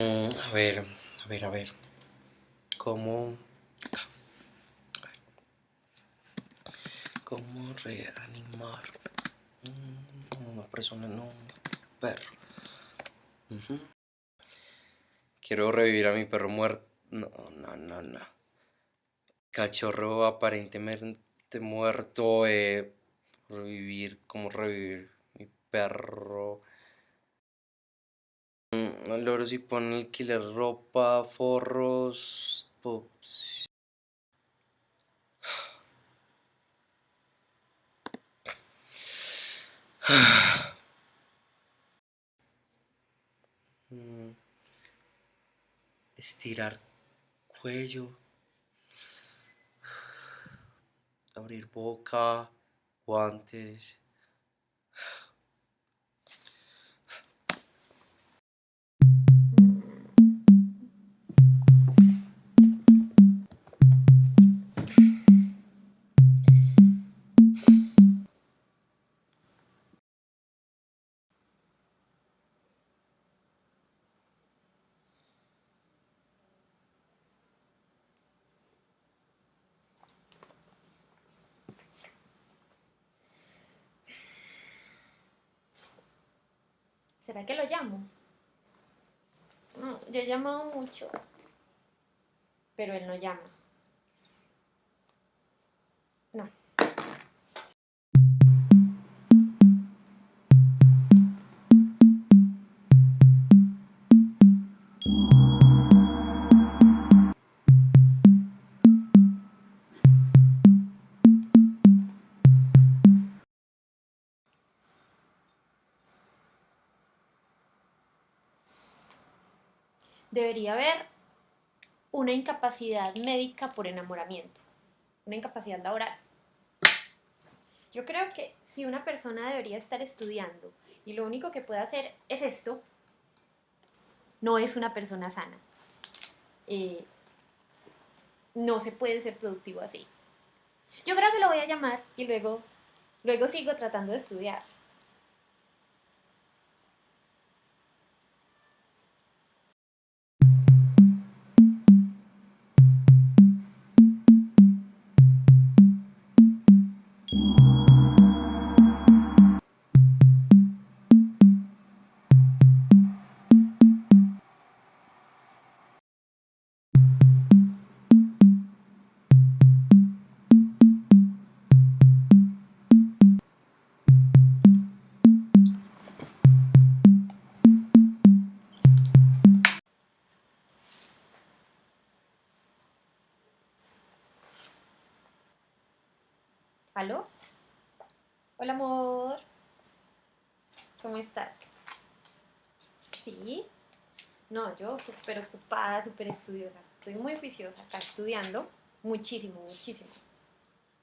Mm, a ver, a ver, a ver. ¿Cómo... ¿Cómo reanimar una persona, no un perro? Quiero revivir a mi perro muerto. No, no, no, no. Cachorro aparentemente muerto. Eh, revivir, ¿cómo revivir mi perro? Loro si pone alquiler ropa, forros, mm, estirar cuello, abrir boca, guantes. ¿Será que lo llamo? Yo he llamado mucho, pero él no llama. No. Debería haber una incapacidad médica por enamoramiento, una incapacidad laboral. Yo creo que si una persona debería estar estudiando y lo único que puede hacer es esto, no es una persona sana. Eh, no se puede ser productivo así. Yo creo que lo voy a llamar y luego, luego sigo tratando de estudiar. ¿Aló? Hola, amor. ¿Cómo estás? ¿Sí? No, yo súper ocupada, súper estudiosa. Estoy muy juiciosa, está estudiando muchísimo, muchísimo.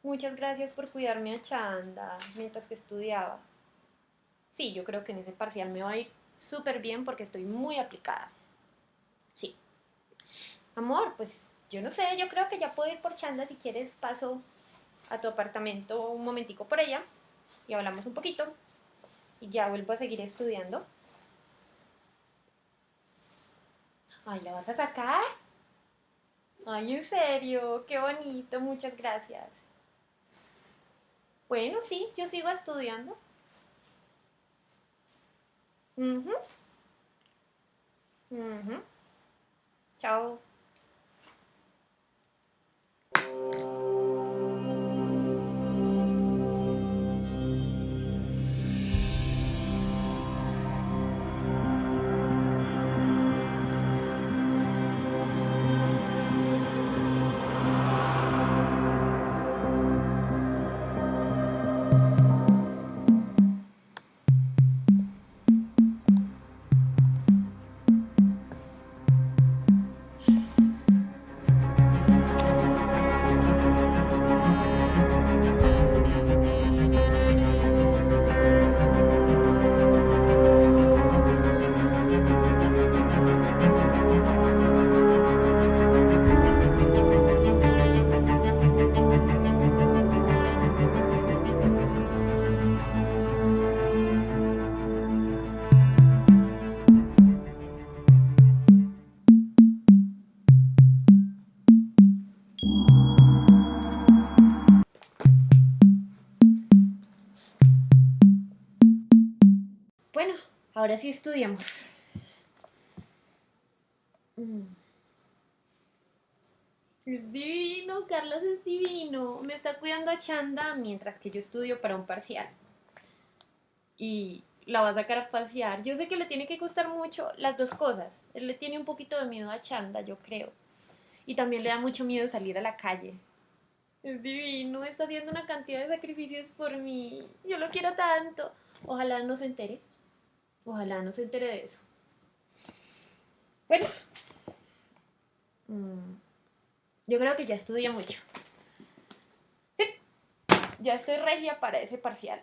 Muchas gracias por cuidarme a Chanda mientras que estudiaba. Sí, yo creo que en ese parcial me va a ir súper bien porque estoy muy aplicada. Sí. Amor, pues yo no sé, yo creo que ya puedo ir por Chanda si quieres paso a tu apartamento un momentico por ella y hablamos un poquito y ya vuelvo a seguir estudiando. Ay, ¿la vas a sacar? Ay, en serio, qué bonito, muchas gracias. Bueno, sí, yo sigo estudiando. Chao. Ahora sí estudiemos. Mm. Es divino, Carlos es divino. Me está cuidando a Chanda mientras que yo estudio para un parcial. Y la va a sacar a pasear. Yo sé que le tiene que costar mucho las dos cosas. Él le tiene un poquito de miedo a Chanda, yo creo. Y también le da mucho miedo salir a la calle. Es divino, está haciendo una cantidad de sacrificios por mí. Yo lo quiero tanto. Ojalá no se entere. Ojalá no se entere de eso. Bueno. Mm, Yo creo que ya estudié mucho. Sí, Ya estoy regia para ese parcial.